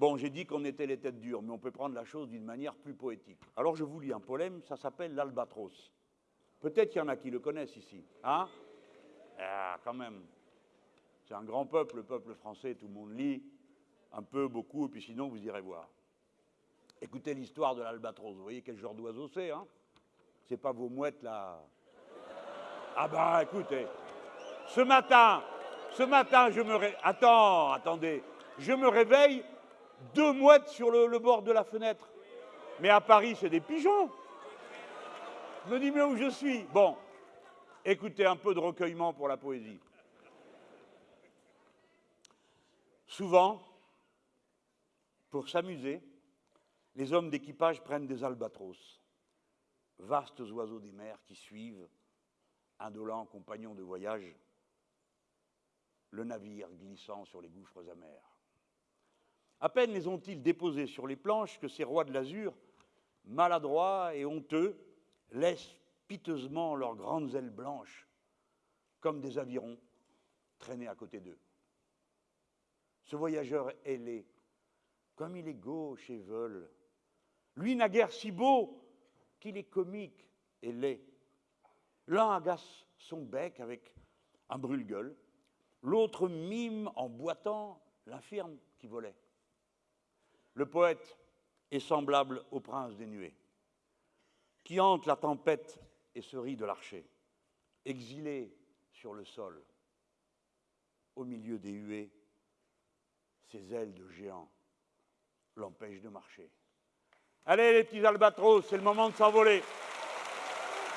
Bon, j'ai dit qu'on était les têtes dures, mais on peut prendre la chose d'une manière plus poétique. Alors je vous lis un poème, ça s'appelle l'Albatros. Peut-être qu'il y en a qui le connaissent ici. Hein? Ah, quand même. C'est un grand peuple, le peuple français, tout le monde lit, un peu, beaucoup, et puis sinon vous irez voir. Écoutez l'histoire de l'albatros, vous voyez quel genre d'oiseau c'est, hein? C'est pas vos mouettes là. Ah bah écoutez, ce matin, ce matin, je me réveille. Attends, attendez. Je me réveille, deux mouettes sur le, bord de la fenêtre. Mais à Paris, c'est des pigeons. Je me dis, mais où je suis? Bon, écoutez un peu de recueillement pour la poésie. Souvent, pour s'amuser, les hommes d'équipage prennent des albatros, vastes oiseaux des mers qui suivent, indolents compagnons de voyage, le navire glissant sur les gouffres amers. À peine les ont-ils déposés sur les planches que ces rois de l'azur, maladroits et honteux, laissent piteusement leurs grandes ailes blanches, comme des avirons, traîner à côté d'eux. Ce voyageur ailé, comme il est gauche et veule, lui naguère si beau qu'il est comique et laid. L'un agace son bec avec un brûle-gueule, l'autre mime en boitant l'infirme qui volait. Le poète est semblable au prince des nuées, qui hante la tempête et se rit de l'archer, exilé sur le sol, au milieu des huées, ses ailes de géant l'empêchent de marcher. Allez les petits albatros, c'est le moment de s'envoler.